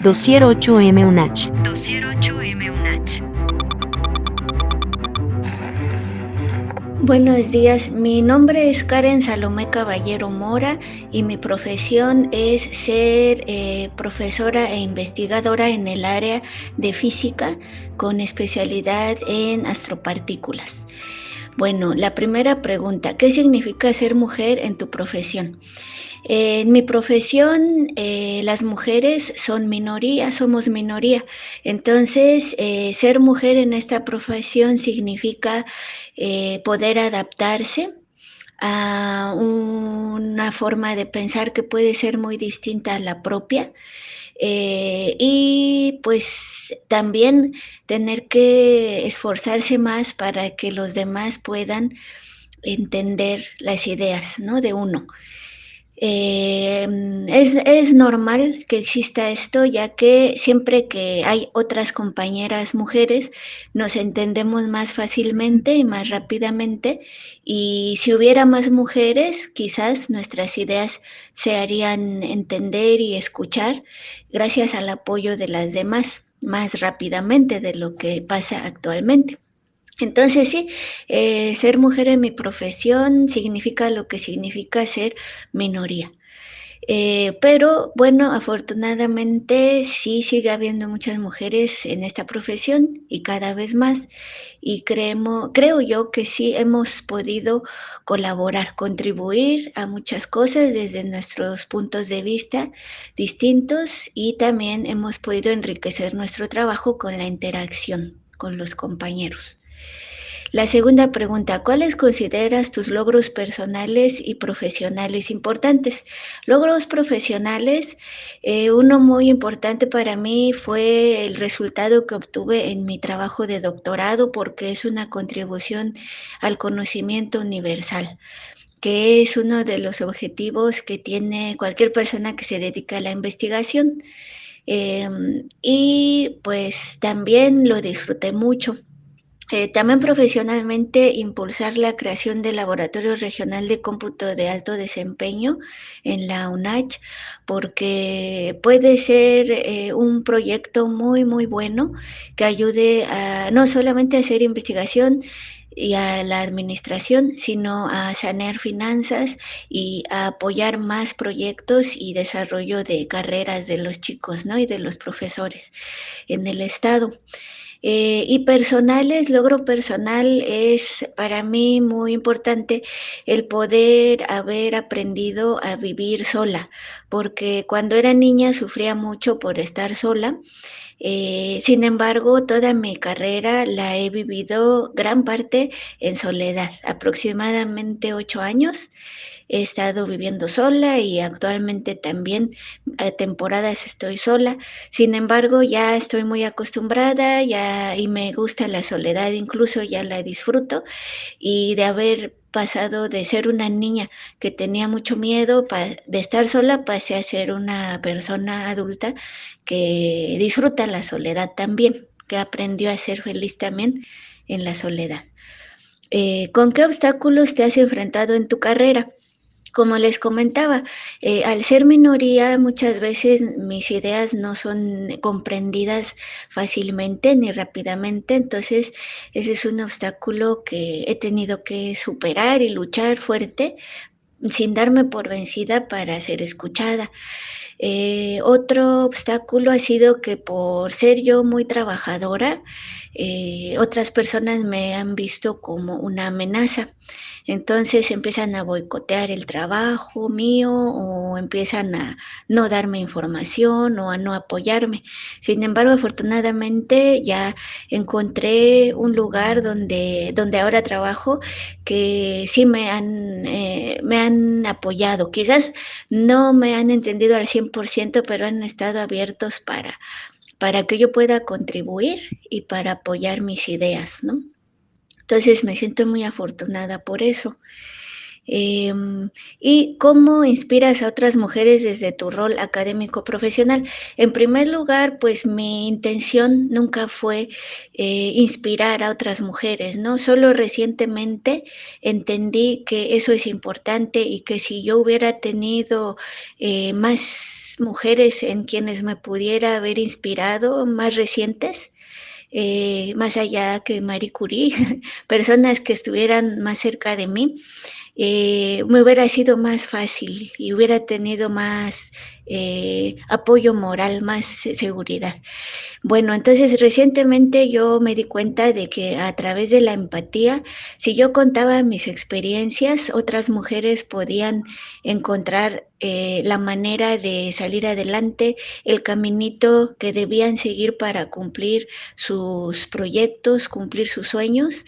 Dossier 8M UNACH. Dossier 8M UNACH. Buenos días, mi nombre es Karen Salomé Caballero Mora y mi profesión es ser eh, profesora e investigadora en el área de física con especialidad en astropartículas. Bueno, la primera pregunta, ¿qué significa ser mujer en tu profesión? En mi profesión, eh, las mujeres son minoría, somos minoría. Entonces, eh, ser mujer en esta profesión significa eh, poder adaptarse a una forma de pensar que puede ser muy distinta a la propia. y pues también tener que esforzarse más para que los demás puedan entender las ideas ¿no? de uno. Eh, es, normal que exista esto, ya que siempre que hay otras compañeras mujeres, nos entendemos más fácilmente y más rápidamente. Y si hubiera más mujeres, quizás nuestras ideas se harían entender y escuchar gracias al apoyo de las demás más rápidamente de lo que pasa actualmente. Entonces sí, eh, ser mujer en mi profesión significa lo que significa ser minoría. Eh, pero bueno, afortunadamente sí sigue habiendo muchas mujeres en esta profesión y cada vez más. Y creemos, creo yo que sí hemos podido colaborar, contribuir a muchas cosas desde nuestros puntos de vista distintos y también hemos podido enriquecer nuestro trabajo con la interacción con los compañeros. La segunda pregunta, ¿cuáles consideras tus logros personales y profesionales importantes? Logros profesionales, eh, uno muy importante para mí fue el resultado que obtuve en mi trabajo de doctorado porque es una contribución al conocimiento universal que es uno de los objetivos que tiene cualquier persona que se dedica a la investigación. Em, y pues también lo disfruté mucho. También profesionalmente impulsar la creación del Laboratorio Regional de Cómputo de Alto Desempeño en la UNACH, porque puede ser eh, un proyecto muy, muy bueno que ayude a, no solamente a hacer investigación, y a la administración, sino a sanear finanzas y a apoyar más proyectos y desarrollo de carreras de los chicos ¿no? y de los profesores en el Estado. Eh, y personales, logro personal es para mí muy importante el poder haber aprendido a vivir sola, porque cuando era niña sufría mucho por estar sola. Eh, sin embargo, toda mi carrera la he vivido gran parte en soledad, aproximadamente ocho años he estado viviendo sola y actualmente también a temporadas estoy sola. Sin embargo, ya estoy muy acostumbrada ya, y me gusta la soledad, incluso ya la disfruto y de haber pasado de ser una niña que tenía mucho miedo de estar sola, pasé a ser una persona adulta que disfruta la soledad también, que aprendió a ser feliz también en la soledad. Eh, ¿Con qué obstáculos te has enfrentado en tu carrera? Como les comentaba, eh, al ser minoría muchas veces mis ideas no son comprendidas fácilmente ni rápidamente, entonces ese es un obstáculo que he tenido que superar y luchar fuerte sin darme por vencida para ser escuchada. Eh, otro obstáculo ha sido que por ser yo muy trabajadora, eh, otras personas me han visto como una amenaza. Entonces empiezan a boicotear el trabajo mío o empiezan a no darme información o a no apoyarme. Sin embargo, afortunadamente ya encontré un lugar donde, donde ahora trabajo que sí me han, eh, me han apoyado. Quizás no me han entendido al 100%, pero han estado abiertos para, para que yo pueda contribuir y para apoyar mis ideas, ¿no? Entonces me siento muy afortunada por eso. Em, y cómo inspiras a otras mujeres desde tu rol académico profesional. En primer lugar, pues mi intención nunca fue eh, inspirar a otras mujeres, ¿no? Solo recientemente entendí que eso es importante y que si yo hubiera tenido eh, más mujeres en quienes me pudiera haber inspirado, más recientes, eh, más allá que Marie Curie, personas que estuvieran más cerca de mí, eh, me hubiera sido más fácil y hubiera tenido más eh, apoyo moral, más seguridad. Bueno, entonces recientemente yo me di cuenta de que a través de la empatía, si yo contaba mis experiencias, otras mujeres podían encontrar eh, la manera de salir adelante, el caminito que debían seguir para cumplir sus proyectos, cumplir sus sueños.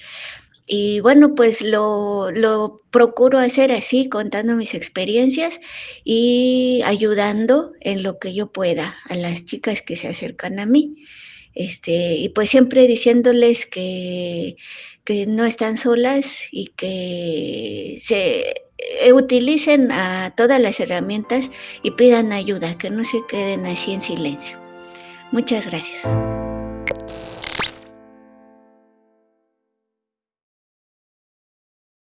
Y bueno, pues lo, lo, procuro hacer así, contando mis experiencias y ayudando en lo que yo pueda a las chicas que se acercan a mí. Este, y pues siempre diciéndoles que, que no están solas y que se eh, utilicen a todas las herramientas y pidan ayuda, que no se queden así en silencio. Muchas gracias.